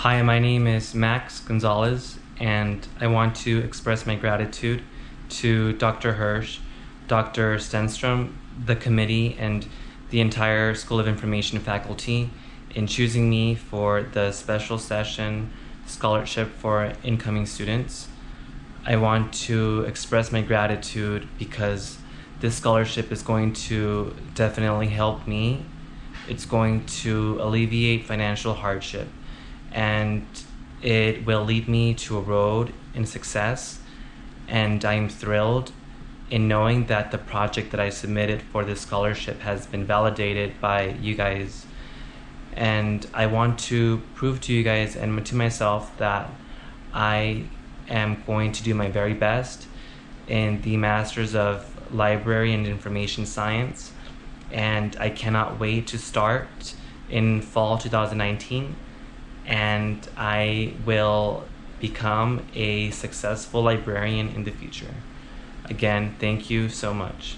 Hi, my name is Max Gonzalez, and I want to express my gratitude to Dr. Hirsch, Dr. Stenstrom, the committee, and the entire School of Information faculty in choosing me for the special session scholarship for incoming students. I want to express my gratitude because this scholarship is going to definitely help me. It's going to alleviate financial hardship and it will lead me to a road in success. And I'm thrilled in knowing that the project that I submitted for this scholarship has been validated by you guys. And I want to prove to you guys and to myself that I am going to do my very best in the Masters of Library and Information Science. And I cannot wait to start in fall 2019 and I will become a successful librarian in the future. Again, thank you so much.